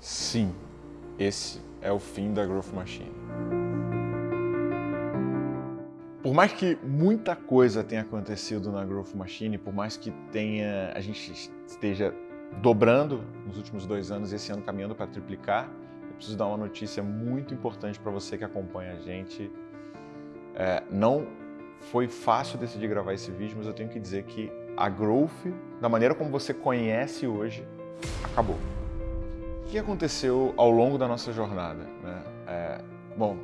Sim, esse é o fim da Growth Machine. Por mais que muita coisa tenha acontecido na Growth Machine, por mais que tenha, a gente esteja dobrando nos últimos dois anos esse ano caminhando para triplicar, eu preciso dar uma notícia muito importante para você que acompanha a gente. É, não foi fácil decidir gravar esse vídeo, mas eu tenho que dizer que a Growth, da maneira como você conhece hoje, acabou. O que aconteceu ao longo da nossa jornada? Né? É, bom,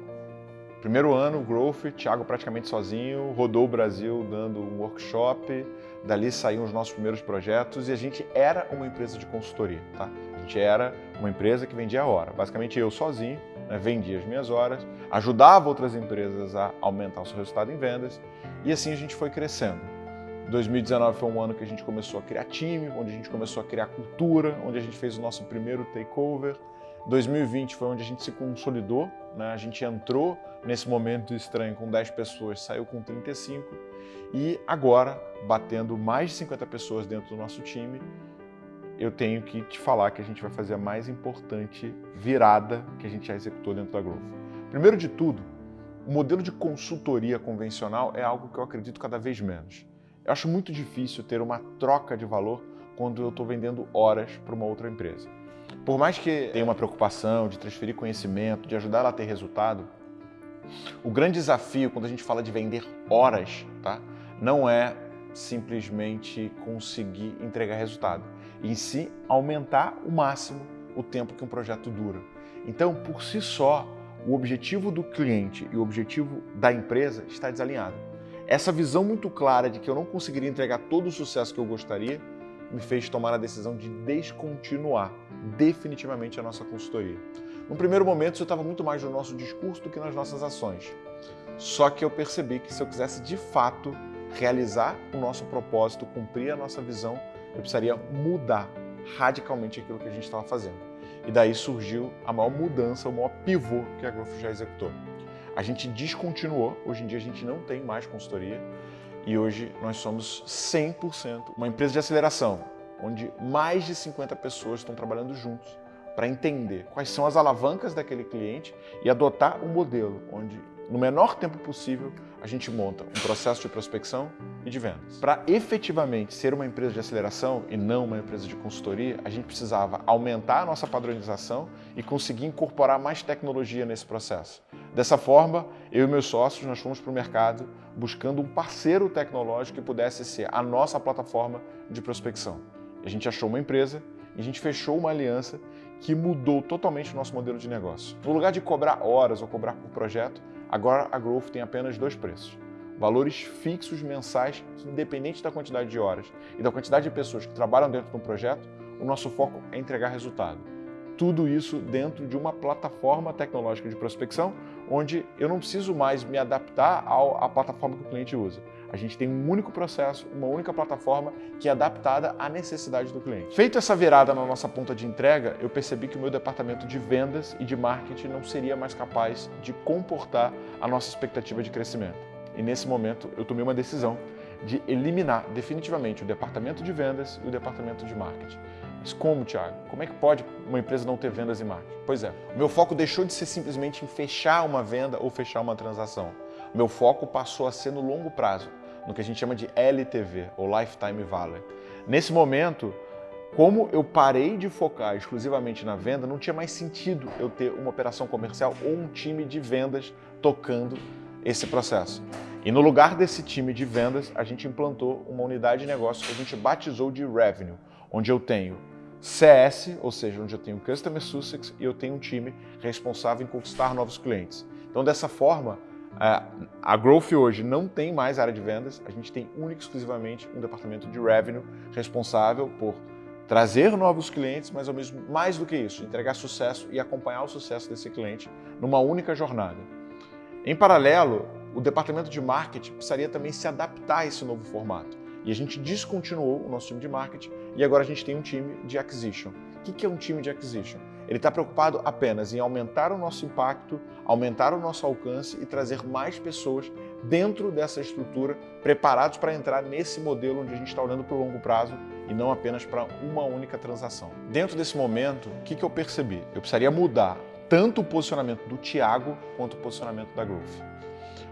primeiro ano, Growth, Thiago praticamente sozinho, rodou o Brasil dando um workshop, dali saíram os nossos primeiros projetos e a gente era uma empresa de consultoria, tá? A gente era uma empresa que vendia a hora. Basicamente eu sozinho, né, vendia as minhas horas, ajudava outras empresas a aumentar o seu resultado em vendas e assim a gente foi crescendo. 2019 foi um ano que a gente começou a criar time, onde a gente começou a criar cultura, onde a gente fez o nosso primeiro takeover. 2020 foi onde a gente se consolidou, né? a gente entrou nesse momento estranho com 10 pessoas, saiu com 35 e agora, batendo mais de 50 pessoas dentro do nosso time, eu tenho que te falar que a gente vai fazer a mais importante virada que a gente já executou dentro da Growth. Primeiro de tudo, o modelo de consultoria convencional é algo que eu acredito cada vez menos. Eu acho muito difícil ter uma troca de valor quando eu estou vendendo horas para uma outra empresa. Por mais que tenha uma preocupação de transferir conhecimento, de ajudar ela a ter resultado, o grande desafio quando a gente fala de vender horas, tá? não é simplesmente conseguir entregar resultado, em si aumentar o máximo o tempo que um projeto dura. Então, por si só, o objetivo do cliente e o objetivo da empresa está desalinhado. Essa visão muito clara de que eu não conseguiria entregar todo o sucesso que eu gostaria me fez tomar a decisão de descontinuar definitivamente a nossa consultoria. No primeiro momento, isso estava muito mais no nosso discurso do que nas nossas ações. Só que eu percebi que se eu quisesse de fato realizar o nosso propósito, cumprir a nossa visão, eu precisaria mudar radicalmente aquilo que a gente estava fazendo. E daí surgiu a maior mudança, o maior pivô que a Growth já executou. A gente descontinuou, hoje em dia a gente não tem mais consultoria e hoje nós somos 100% uma empresa de aceleração, onde mais de 50 pessoas estão trabalhando juntos para entender quais são as alavancas daquele cliente e adotar um modelo onde no menor tempo possível, a gente monta um processo de prospecção e de vendas. Para efetivamente ser uma empresa de aceleração e não uma empresa de consultoria, a gente precisava aumentar a nossa padronização e conseguir incorporar mais tecnologia nesse processo. Dessa forma, eu e meus sócios nós fomos para o mercado buscando um parceiro tecnológico que pudesse ser a nossa plataforma de prospecção. A gente achou uma empresa e a gente fechou uma aliança que mudou totalmente o nosso modelo de negócio. No lugar de cobrar horas ou cobrar por projeto, Agora a Growth tem apenas dois preços. Valores fixos mensais que, independente da quantidade de horas e da quantidade de pessoas que trabalham dentro de um projeto, o nosso foco é entregar resultado. Tudo isso dentro de uma plataforma tecnológica de prospecção, onde eu não preciso mais me adaptar à plataforma que o cliente usa. A gente tem um único processo, uma única plataforma que é adaptada à necessidade do cliente. Feito essa virada na nossa ponta de entrega, eu percebi que o meu departamento de vendas e de marketing não seria mais capaz de comportar a nossa expectativa de crescimento. E nesse momento eu tomei uma decisão de eliminar definitivamente o departamento de vendas e o departamento de marketing. Mas como, Thiago? Como é que pode uma empresa não ter vendas e marketing? Pois é, o meu foco deixou de ser simplesmente em fechar uma venda ou fechar uma transação. Meu foco passou a ser no longo prazo, no que a gente chama de LTV, ou Lifetime Value. Nesse momento, como eu parei de focar exclusivamente na venda, não tinha mais sentido eu ter uma operação comercial ou um time de vendas tocando esse processo. E no lugar desse time de vendas, a gente implantou uma unidade de negócio que a gente batizou de Revenue, onde eu tenho CS, ou seja, onde eu tenho Customer Success e eu tenho um time responsável em conquistar novos clientes. Então, dessa forma, a Growth hoje não tem mais área de vendas, a gente tem único e exclusivamente um departamento de revenue responsável por trazer novos clientes, mas ao mesmo mais do que isso, entregar sucesso e acompanhar o sucesso desse cliente numa única jornada. Em paralelo, o departamento de marketing precisaria também se adaptar a esse novo formato. E a gente descontinuou o nosso time de marketing e agora a gente tem um time de acquisition. O que é um time de acquisition? Ele está preocupado apenas em aumentar o nosso impacto, aumentar o nosso alcance e trazer mais pessoas dentro dessa estrutura, preparados para entrar nesse modelo onde a gente está olhando para o longo prazo e não apenas para uma única transação. Dentro desse momento, o que, eu percebi? Eu precisaria mudar tanto o posicionamento do Thiago quanto o posicionamento da Growth.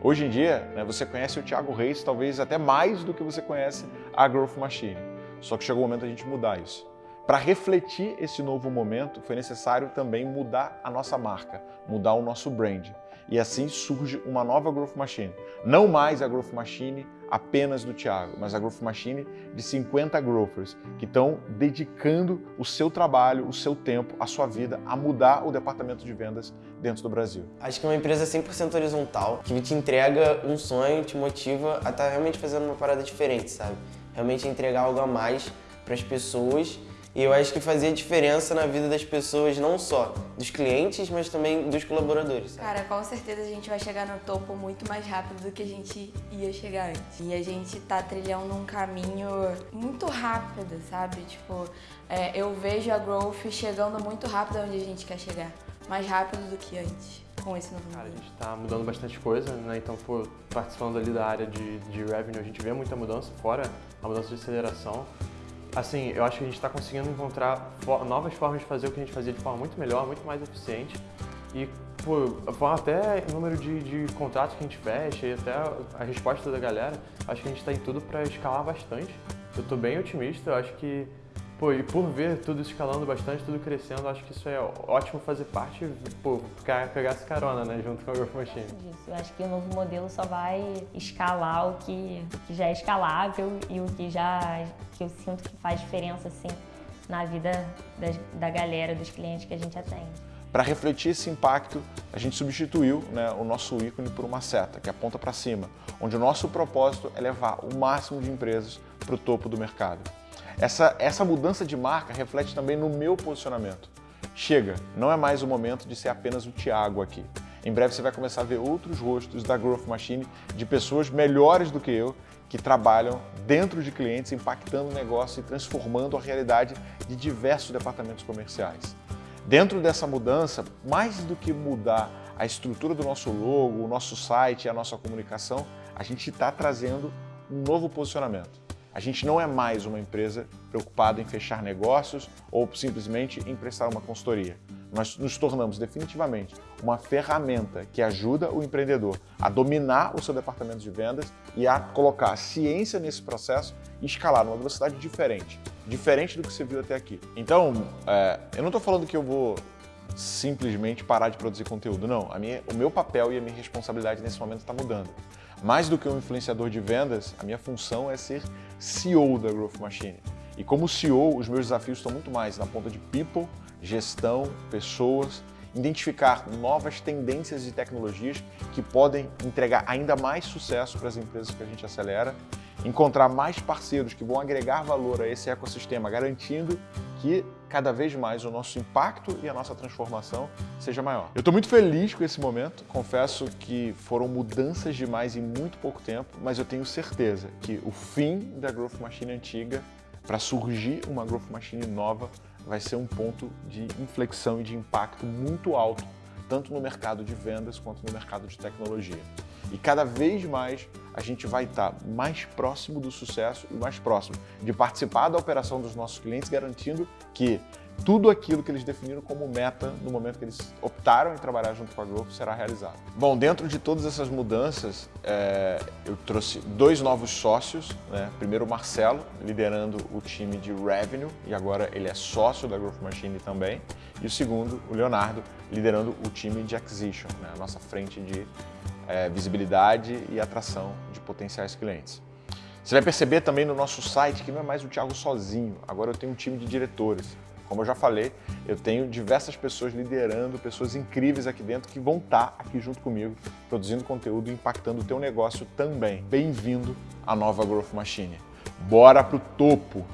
Hoje em dia, né, você conhece o Thiago Reis talvez até mais do que você conhece a Growth Machine. Só que chegou o momento da gente mudar isso. Para refletir esse novo momento, foi necessário também mudar a nossa marca, mudar o nosso brand. E assim surge uma nova Growth Machine. Não mais a Growth Machine apenas do Thiago, mas a Growth Machine de 50 growthers que estão dedicando o seu trabalho, o seu tempo, a sua vida a mudar o departamento de vendas dentro do Brasil. Acho que é uma empresa 100% horizontal, que te entrega um sonho, te motiva a estar tá realmente fazendo uma parada diferente, sabe? Realmente entregar algo a mais para as pessoas e eu acho que fazia diferença na vida das pessoas, não só dos clientes, mas também dos colaboradores. Sabe? Cara, com certeza a gente vai chegar no topo muito mais rápido do que a gente ia chegar antes. E a gente tá trilhando um caminho muito rápido, sabe? Tipo, é, eu vejo a Growth chegando muito rápido onde a gente quer chegar. Mais rápido do que antes com esse novo Cara, a gente está mudando bastante coisa, né? Então, pô, participando ali da área de, de revenue, a gente vê muita mudança, fora a mudança de aceleração assim, eu acho que a gente está conseguindo encontrar novas formas de fazer o que a gente fazia de forma muito melhor, muito mais eficiente. E, pô, até o número de, de contratos que a gente fecha e até a resposta da galera, acho que a gente está em tudo para escalar bastante. Eu estou bem otimista, eu acho que Pô, e por ver tudo escalando bastante, tudo crescendo, acho que isso é ótimo fazer parte, pô, pegar essa carona, né, junto com a Growth Machine. Isso, eu acho que o novo modelo só vai escalar o que, que já é escalável e o que já, que eu sinto que faz diferença, assim, na vida da, da galera, dos clientes que a gente atende. Para refletir esse impacto, a gente substituiu né, o nosso ícone por uma seta, que aponta para cima, onde o nosso propósito é levar o máximo de empresas para o topo do mercado. Essa, essa mudança de marca reflete também no meu posicionamento. Chega, não é mais o momento de ser apenas o Thiago aqui. Em breve você vai começar a ver outros rostos da Growth Machine de pessoas melhores do que eu que trabalham dentro de clientes, impactando o negócio e transformando a realidade de diversos departamentos comerciais. Dentro dessa mudança, mais do que mudar a estrutura do nosso logo, o nosso site e a nossa comunicação, a gente está trazendo um novo posicionamento. A gente não é mais uma empresa preocupada em fechar negócios ou simplesmente em prestar uma consultoria. Nós nos tornamos definitivamente uma ferramenta que ajuda o empreendedor a dominar o seu departamento de vendas e a colocar a ciência nesse processo e escalar numa velocidade diferente, diferente do que você viu até aqui. Então, é, eu não estou falando que eu vou simplesmente parar de produzir conteúdo, não. Minha, o meu papel e a minha responsabilidade nesse momento está mudando. Mais do que um influenciador de vendas, a minha função é ser CEO da Growth Machine. E como CEO, os meus desafios estão muito mais na ponta de people, gestão, pessoas, identificar novas tendências e tecnologias que podem entregar ainda mais sucesso para as empresas que a gente acelera, encontrar mais parceiros que vão agregar valor a esse ecossistema, garantindo que cada vez mais o nosso impacto e a nossa transformação seja maior. Eu estou muito feliz com esse momento, confesso que foram mudanças demais em muito pouco tempo, mas eu tenho certeza que o fim da Growth Machine antiga para surgir uma Growth Machine nova vai ser um ponto de inflexão e de impacto muito alto, tanto no mercado de vendas quanto no mercado de tecnologia. E cada vez mais a gente vai estar mais próximo do sucesso e mais próximo de participar da operação dos nossos clientes, garantindo que tudo aquilo que eles definiram como meta no momento que eles optaram em trabalhar junto com a Growth será realizado. Bom, dentro de todas essas mudanças, é, eu trouxe dois novos sócios. Né? Primeiro o Marcelo, liderando o time de Revenue, e agora ele é sócio da Growth Machine também. E o segundo, o Leonardo, liderando o time de Acquisition, né? a nossa frente de é, visibilidade e atração de potenciais clientes. Você vai perceber também no nosso site que não é mais o Thiago sozinho, agora eu tenho um time de diretores. Como eu já falei, eu tenho diversas pessoas liderando, pessoas incríveis aqui dentro que vão estar aqui junto comigo, produzindo conteúdo e impactando o teu negócio também. Bem-vindo à nova Growth Machine. Bora pro topo!